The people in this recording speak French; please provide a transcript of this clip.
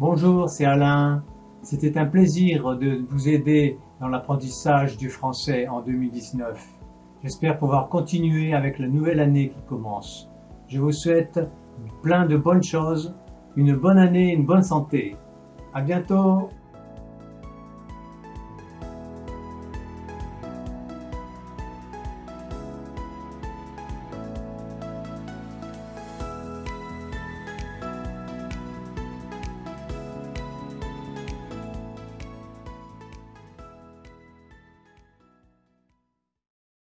Bonjour, c'est Alain. C'était un plaisir de vous aider dans l'apprentissage du français en 2019. J'espère pouvoir continuer avec la nouvelle année qui commence. Je vous souhaite plein de bonnes choses, une bonne année, et une bonne santé. À bientôt